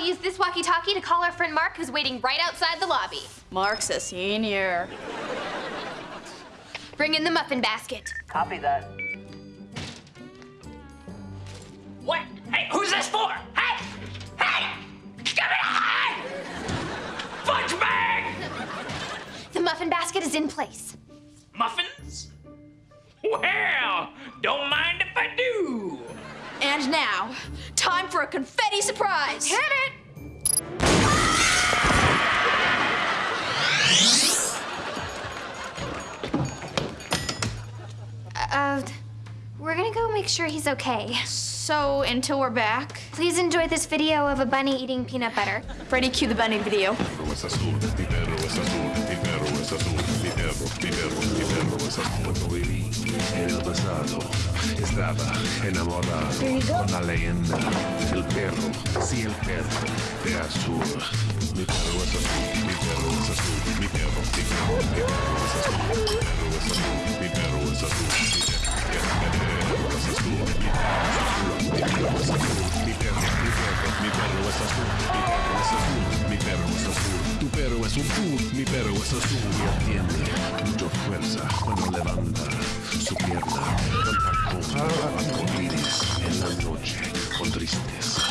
I'll use this walkie-talkie to call our friend Mark, who's waiting right outside the lobby. Mark's a senior. Bring in the muffin basket. Copy that. What? Hey, who's this for? Hey! Hey! Give me a hand! Fudge bag! The muffin basket is in place. Muffins? Well, don't mind if I do. And now, time for a confetti surprise. Hit it! sure he's okay. So, until we're back? Please enjoy this video of a bunny eating peanut butter. Freddie, cue the bunny video. estaba enamorado con la leyenda el perro, sí el perro de azul. Mi perro es azul, mi perro es azul, mi perro, mi perro, mi perro es azul, mi perro es azul, mi perro es azul. mi perro es azul mi perro es azul, mi perro es azul, tu perro es un pool, mi perro es azul y tiene mucha fuerza cuando levanta su pierna. Contacto con iris en la noche con tristeza.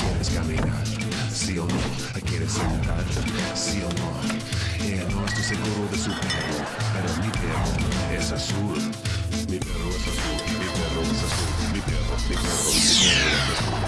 ¿Quieres caminar? ¿Sí o no? ¿Quieres sentar? ¿Sí o no? Eh, no estoy seguro de su perro, pero mi perro es azul. Mi perro es azul, mi perro es azul, mi perro, mi perro, mi perro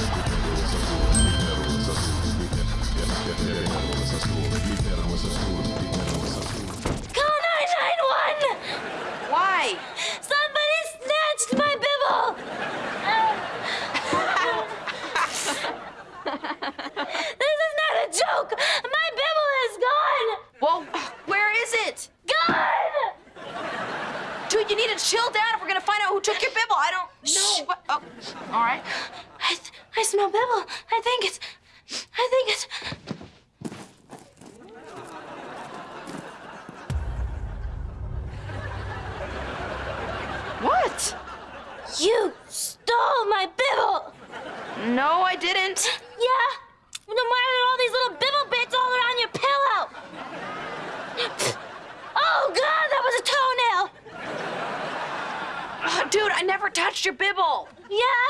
your bibble. Yeah?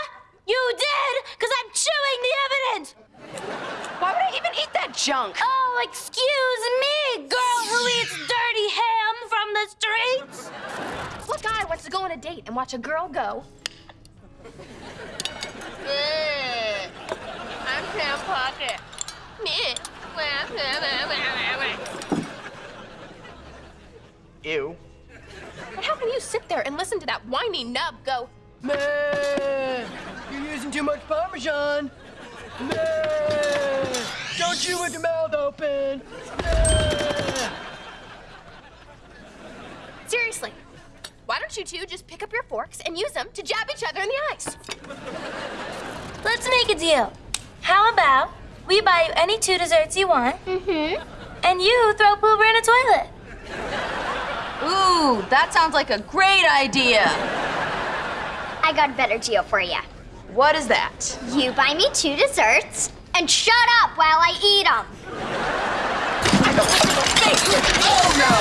You did! Because I'm chewing the evidence! Why would I even eat that junk? Oh, excuse me, girl who eats dirty ham from the streets! What guy wants to go on a date and watch a girl go? I'm Sam Puckett. Ew. But how can you sit there and listen to that whiny nub go, Man, you're using too much Parmesan. Man, don't chew with your mouth open. Man. seriously? Why don't you two just pick up your forks and use them to jab each other in the eyes? Let's make a deal. How about we buy you any two desserts you want, Mm-hmm. and you throw Pooper in a toilet? Ooh, that sounds like a great idea. I got a better deal for you. What is that? You buy me two desserts and shut up while I eat them. Oh no!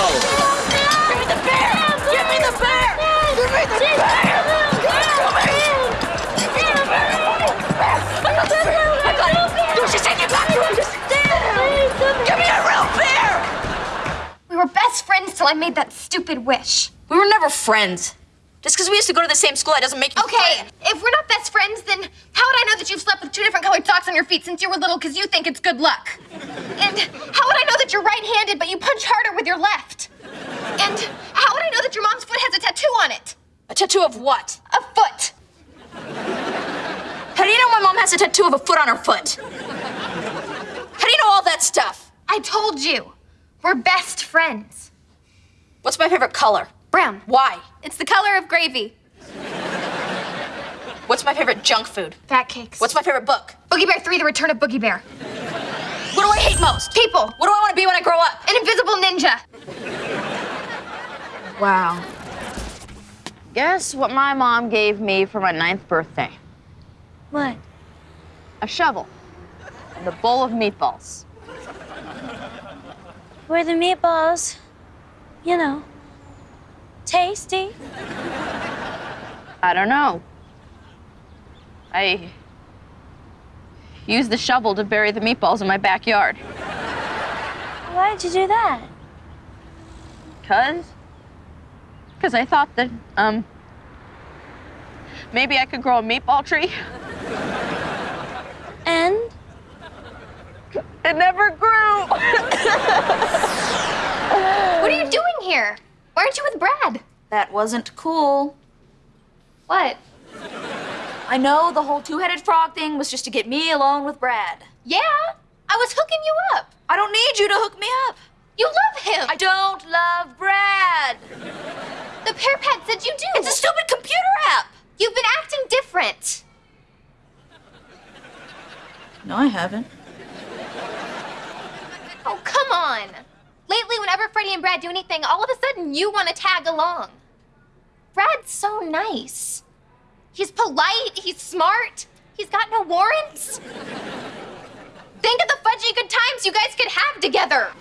Give me the bear! Give me the bear! Give me the bear! I got it! Don't you it back! Give me a real bear! We were best friends till I made that stupid wish. We were never friends. Just because we used to go to the same school, that doesn't make you Okay, if we're not best friends, then how would I know that you've slept with two different colored socks on your feet since you were little because you think it's good luck? And how would I know that you're right handed but you punch harder with your left? And how would I know that your mom's foot has a tattoo on it? A tattoo of what? A foot! How do you know my mom has a tattoo of a foot on her foot? How do you know all that stuff? I told you. We're best friends. What's my favorite color? Brown. Why? It's the color of gravy. What's my favorite junk food? Fat cakes. What's my favorite book? Boogie Bear 3 The Return of Boogie Bear. What do I hate most? People. What do I want to be when I grow up? An invisible ninja. Wow. Guess what my mom gave me for my ninth birthday? What? A a shovel, and a bowl of meatballs. Were the meatballs, you know, tasty? I don't know. I used the shovel to bury the meatballs in my backyard. Why'd you do that? Cause? Cause I thought that, um, maybe I could grow a meatball tree. And? It never grew. What are you doing here? Why aren't you with Brad? That wasn't cool. What? I know the whole two-headed frog thing was just to get me alone with Brad. Yeah, I was hooking you up. I don't need you to hook me up. You love him. I don't love Brad. the PearPad said you do. It's a stupid computer app. You've been acting different. No, I haven't. Oh, come on. Lately, whenever Freddie and Brad do anything, all of a sudden you want to tag along. Brad's so nice. He's polite, he's smart, he's got no warrants. Think of the fudgy good times you guys could have together.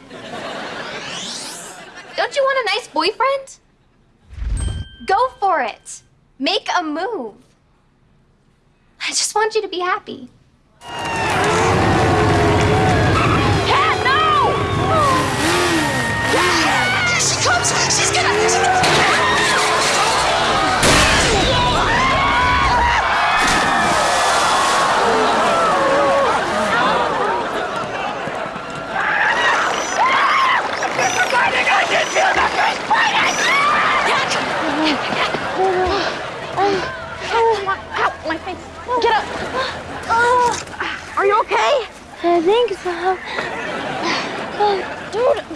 Don't you want a nice boyfriend? Go for it. Make a move. I just want you to be happy. Dude,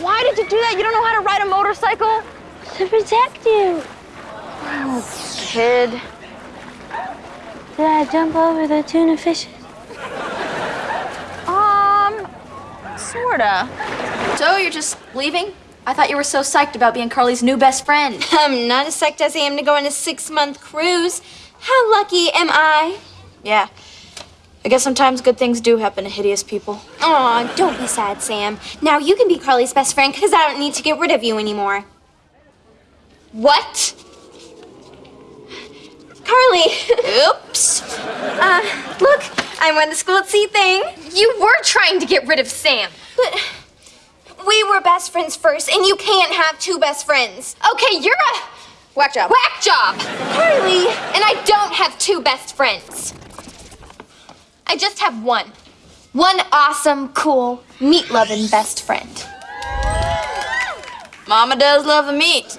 why did you do that? You don't know how to ride a motorcycle? To protect you. Oh, Kid. Did I jump over the tuna fishes? Um, sorta. So, you're just leaving? I thought you were so psyched about being Carly's new best friend. I'm not as psyched as I am to go on a six month cruise. How lucky am I? Yeah. I guess sometimes good things do happen to hideous people. Aw, don't be sad, Sam. Now you can be Carly's best friend because I don't need to get rid of you anymore. What? Carly! Oops. Uh, look, I'm on the school at sea thing. You were trying to get rid of Sam. But we were best friends first, and you can't have two best friends. Okay, you're a Whack job. whack job. Carly! And I don't have two best friends. I just have one. One awesome, cool, meat loving best friend. Mama does love the meat.